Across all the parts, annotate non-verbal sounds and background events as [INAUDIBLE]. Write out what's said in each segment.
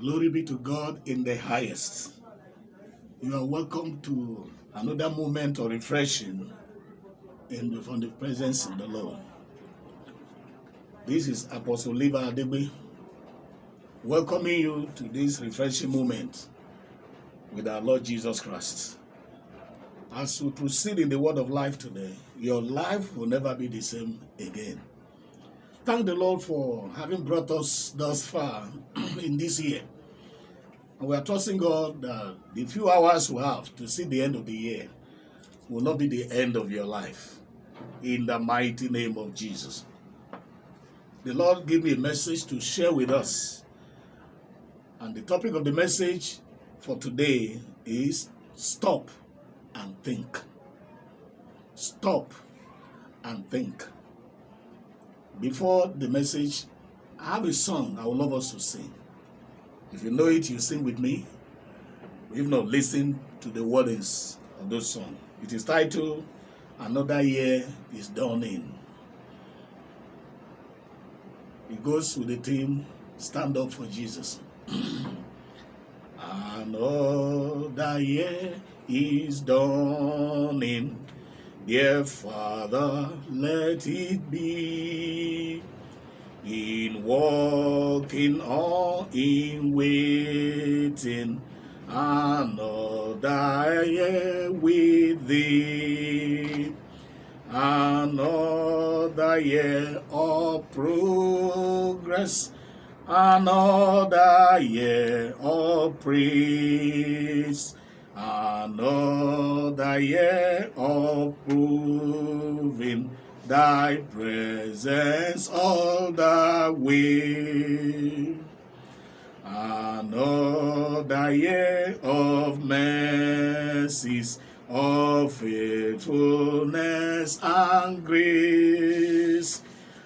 Glory be to God in the highest. You are welcome to another moment of refreshing in the, from the presence of the Lord. This is Apostle Liva Adebe welcoming you to this refreshing moment with our Lord Jesus Christ. As we proceed in the word of life today, your life will never be the same again. Thank the Lord for having brought us thus far [CLEARS THROAT] in this year. And we are trusting God that the few hours we have to see the end of the year will not be the end of your life. In the mighty name of Jesus. The Lord gave me a message to share with us. And the topic of the message for today is stop and think. Stop and think. Before the message, I have a song I would love us to sing. If you know it, you sing with me. If not, listen to the words of those song. It is titled Another Year is Dawning. It goes with the theme Stand Up for Jesus. [CLEARS THROAT] Another year is dawning. Dear Father, let it be. In walking or in waiting another year with thee. Another year of progress another year of praise another year of proving thy presence all the way. Another year of mercies, of faithfulness and grace.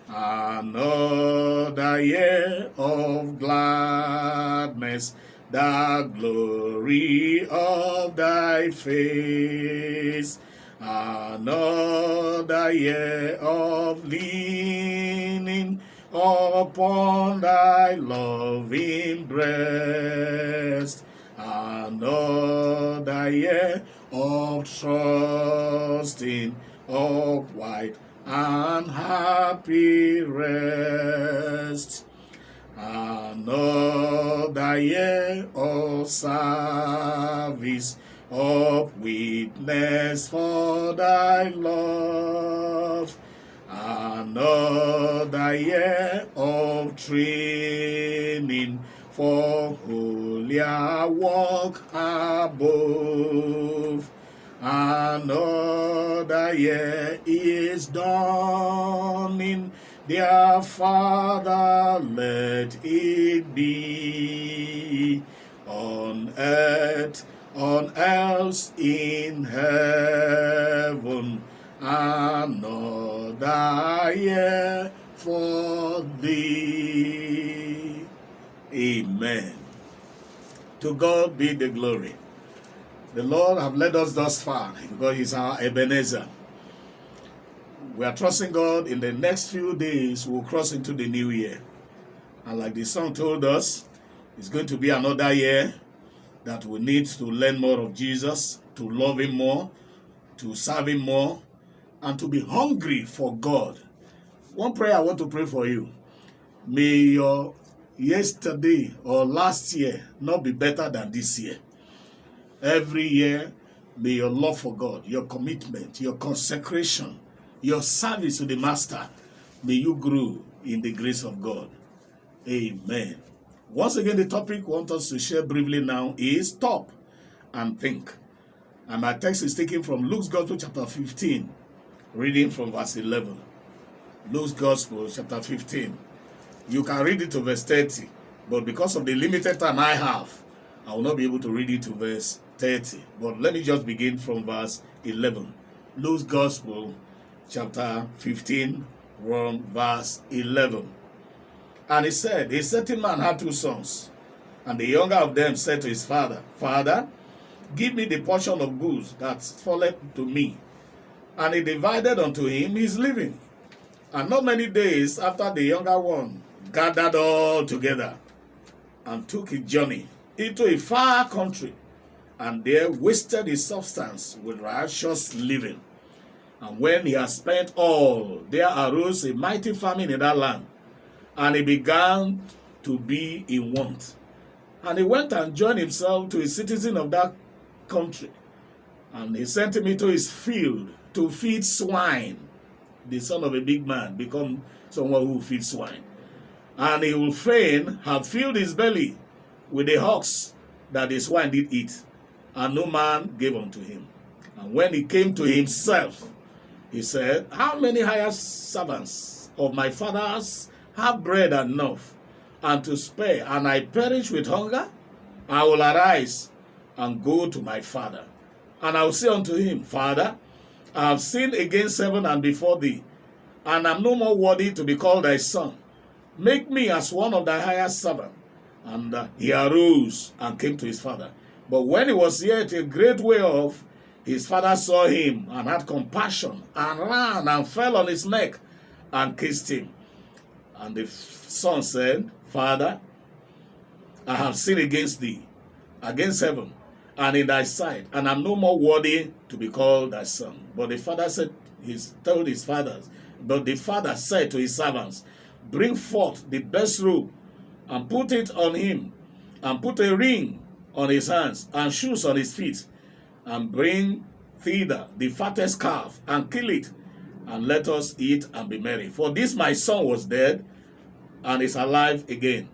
Another year of gladness, the glory of thy face another year of leaning upon thy loving breast, another year of trusting, of white and happy rest, another year of service, of witness for thy love. Another year of training for holier walk above. Another year is dawning. Dear Father, let it be on earth on else in heaven another year for thee. Amen. To God be the glory. The Lord have led us thus far because He's our Ebenezer. We are trusting God in the next few days we'll cross into the new year. And like the song told us, it's going to be another year that we need to learn more of Jesus, to love him more, to serve him more, and to be hungry for God. One prayer I want to pray for you. May your yesterday or last year not be better than this year. Every year, may your love for God, your commitment, your consecration, your service to the Master, may you grow in the grace of God. Amen. Once again, the topic we want us to share briefly now is stop and think. And my text is taken from Luke's Gospel chapter 15, reading from verse 11. Luke's Gospel chapter 15. You can read it to verse 30, but because of the limited time I have, I will not be able to read it to verse 30. But let me just begin from verse 11. Luke's Gospel chapter 15, from verse 11. And he said, A certain man had two sons. And the younger of them said to his father, Father, give me the portion of goods that falleth to me. And he divided unto him his living. And not many days after the younger one gathered all together, and took his journey into a far country, and there wasted his substance with righteous living. And when he had spent all, there arose a mighty famine in that land, and he began to be in want. And he went and joined himself to a citizen of that country, and he sent him into his field to feed swine. The son of a big man become someone who feeds swine. And he will fain have filled his belly with the hawks that the swine did eat, and no man gave unto him. And when he came to himself, he said, How many hired servants of my father's have bread enough and to spare, and I perish with hunger? I will arise and go to my father. And I will say unto him, Father, I have sinned against heaven and before thee, and am no more worthy to be called thy son. Make me as one of thy highest servants. And uh, he arose and came to his father. But when he was yet a great way off, his father saw him and had compassion and ran and fell on his neck and kissed him. And the son said, Father, I have sinned against thee, against heaven, and in thy sight, and I am no more worthy to be called thy son. But the father said, he told his fathers, but the father said to his servants, Bring forth the best robe and put it on him, and put a ring on his hands, and shoes on his feet, and bring thither the fattest calf, and kill it, and let us eat and be merry. For this my son was dead, and is alive again.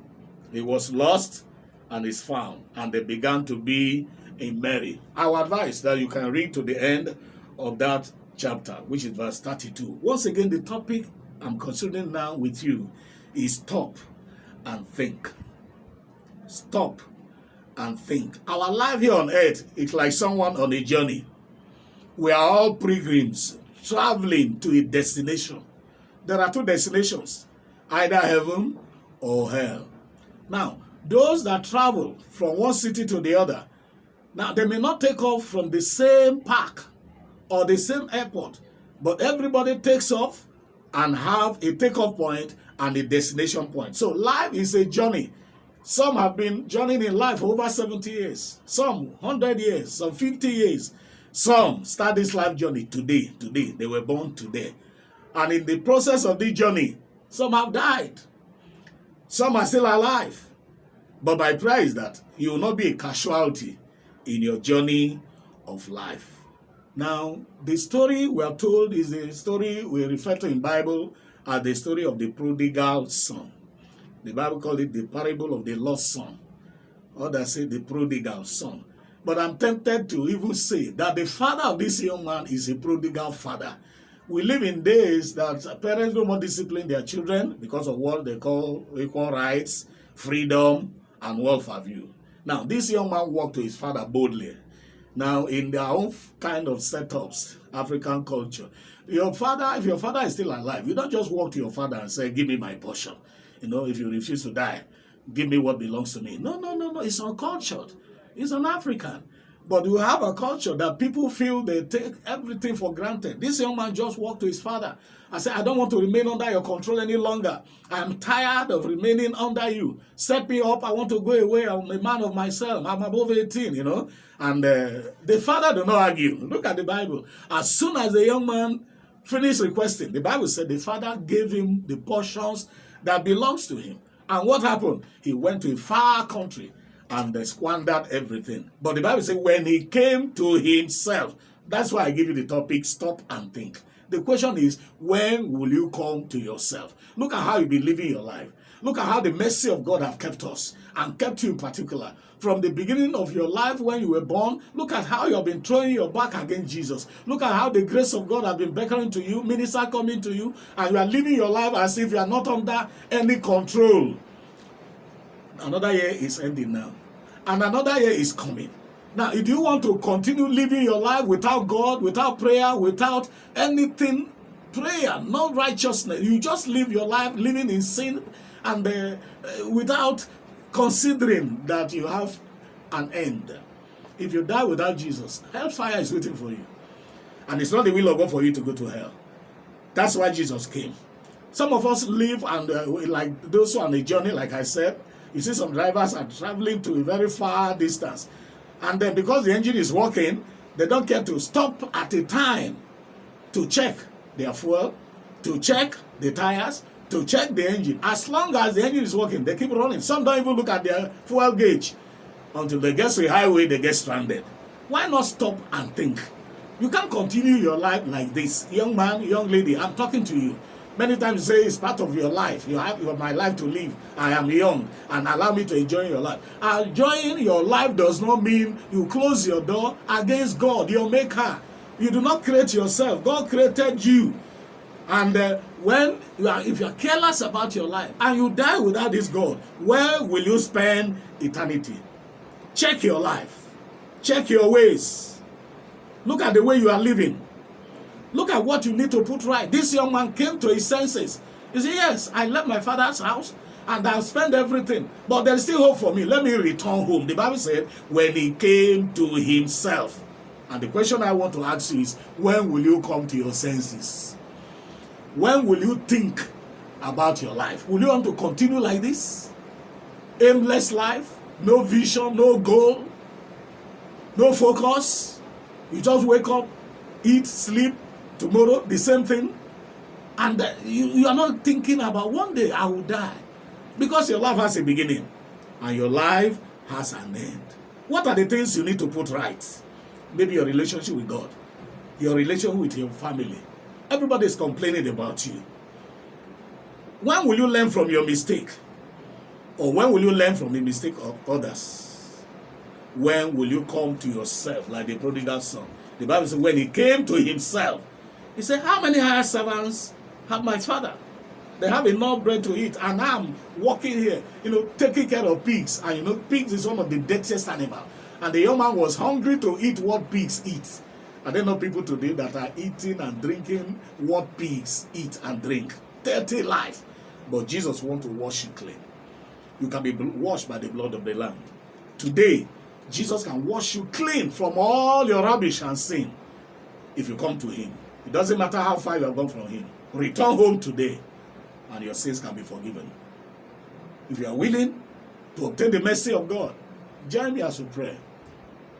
He was lost, and is found, and they began to be in merry. Our advice that you can read to the end of that chapter, which is verse 32. Once again, the topic I'm considering now with you is stop and think. Stop and think. Our life here on earth is like someone on a journey. We are all pilgrims traveling to a destination. There are two destinations, either heaven or hell. Now, those that travel from one city to the other, now they may not take off from the same park or the same airport, but everybody takes off and have a takeoff point and a destination point. So life is a journey. Some have been journeying in life over 70 years, some 100 years, some 50 years. Some start this life journey today, today. They were born today. And in the process of this journey, some have died. Some are still alive. But my prayer is that you will not be a casualty in your journey of life. Now, the story we are told is the story we refer to in Bible as the story of the prodigal son. The Bible called it the parable of the lost son. Others say the prodigal son. But I'm tempted to even say that the father of this young man is a prodigal father. We live in days that parents don't more discipline their children because of what they call equal rights, freedom, and welfare view. Now, this young man walked to his father boldly now, in their own kind of setups, African culture, your father, if your father is still alive, you don't just walk to your father and say, give me my portion. You know, if you refuse to die, give me what belongs to me. No, no, no, no. It's uncultured. It's an African. But we have a culture that people feel they take everything for granted. This young man just walked to his father and said, I don't want to remain under your control any longer. I am tired of remaining under you. Set me up. I want to go away. I'm a man of myself. I'm above 18, you know. And uh, the father did not argue. Look at the Bible. As soon as the young man finished requesting, the Bible said the father gave him the portions that belongs to him. And what happened? He went to a far country and they squandered everything. But the Bible says when he came to himself, that's why I give you the topic, stop and think. The question is, when will you come to yourself? Look at how you've been living your life. Look at how the mercy of God have kept us and kept you in particular. From the beginning of your life when you were born, look at how you have been throwing your back against Jesus. Look at how the grace of God has been beckoning to you, minister coming to you, and you are living your life as if you are not under any control. Another year is ending now and another year is coming. Now, if you want to continue living your life without God, without prayer, without anything, prayer, no righteousness, you just live your life living in sin and uh, uh, without considering that you have an end. If you die without Jesus, hellfire is waiting for you. And it's not the will of God for you to go to hell. That's why Jesus came. Some of us live and uh, like those who are on a journey, like I said, You see some drivers are traveling to a very far distance. And then because the engine is working, they don't care to stop at a time to check their fuel, to check the tires, to check the engine. As long as the engine is working, they keep running. Some don't even look at their fuel gauge until they get to a highway, they get stranded. Why not stop and think? You can't continue your life like this. Young man, young lady, I'm talking to you. Many times you say it's part of your life. You have, you have my life to live. I am young and allow me to enjoy your life. Enjoying your life does not mean you close your door against God, your maker. You do not create yourself. God created you. And uh, when you are, if you are careless about your life and you die without this God, where will you spend eternity? Check your life. Check your ways. Look at the way you are living. Look at what you need to put right. This young man came to his senses. He said, yes, I left my father's house and I spent everything. But there's still hope for me. Let me return home. The Bible said, when he came to himself. And the question I want to ask you is, when will you come to your senses? When will you think about your life? Will you want to continue like this? Aimless life? No vision, no goal, no focus. You just wake up, eat, sleep, tomorrow, the same thing. And uh, you, you are not thinking about one day I will die. Because your life has a beginning and your life has an end. What are the things you need to put right? Maybe your relationship with God, your relation with your family. Everybody is complaining about you. When will you learn from your mistake? Or when will you learn from the mistake of others? When will you come to yourself like the prodigal son? The Bible says when he came to himself, he said, how many hired servants have my father? They have enough bread to eat and I'm walking here, you know, taking care of pigs. And you know, pigs is one of the dirtiest animal. And the young man was hungry to eat what pigs eat. There not know people today that are eating and drinking what pigs eat and drink? Dirty life. But Jesus wants to wash you clean. You can be washed by the blood of the Lamb. Today, Jesus can wash you clean from all your rubbish and sin if you come to him. It doesn't matter how far you have gone from him. Return home today and your sins can be forgiven. If you are willing to obtain the mercy of God, join me as we pray.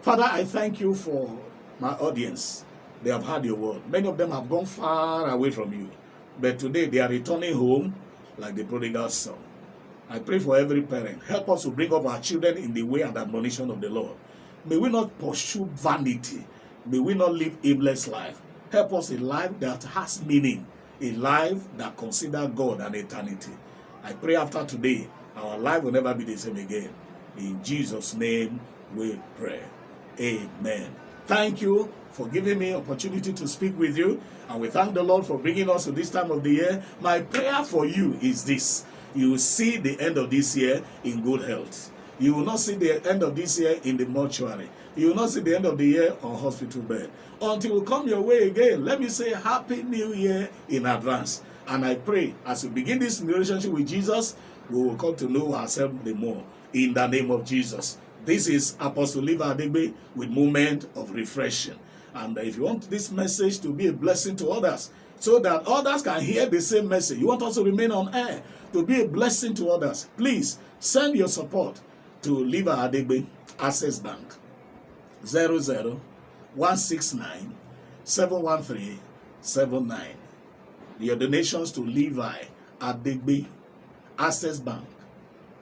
Father, I thank you for my audience. They have heard your word. Many of them have gone far away from you. But today they are returning home like the prodigal son. I pray for every parent. Help us to bring up our children in the way and admonition of the Lord. May we not pursue vanity. May we not live aimless life. Help us a life that has meaning. A life that considers God and eternity. I pray after today, our life will never be the same again. In Jesus' name we pray. Amen. Thank you for giving me opportunity to speak with you. And we thank the Lord for bringing us to this time of the year. My prayer for you is this. You will see the end of this year in good health. You will not see the end of this year in the mortuary. You will not see the end of the year on hospital bed. Until we come your way again, let me say Happy New Year in advance. And I pray as we begin this relationship with Jesus, we will come to know ourselves the more. In the name of Jesus. This is Apostle Liva Adegbe with Moment of Refreshing. And if you want this message to be a blessing to others, so that others can hear the same message, you want us to remain on air, to be a blessing to others, please send your support to Liva Adegbe Access Bank 00169 713 79. Your donations to Levi Adegbe Access Bank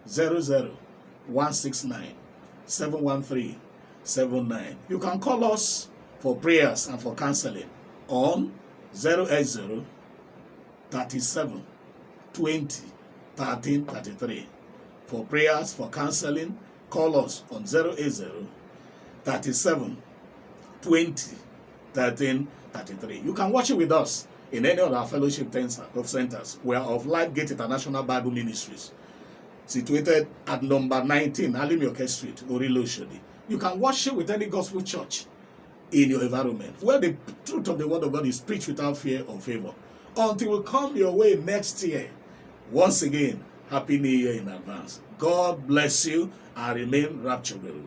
00169 713 79. You can call us for prayers and for counseling on 080 37 20 13 33. For prayers, for counseling, call us on 080 37 20 13 33. You can watch it with us in any of our fellowship of centers. We are of Life Gate International Bible Ministries situated at number 19 Alimioke Street, Orilo. You can worship with any gospel church in your environment where the truth of the word of God is preached without fear or favor. Until we come your way next year. Once again, Happy New Year in advance. God bless you and remain rapturable.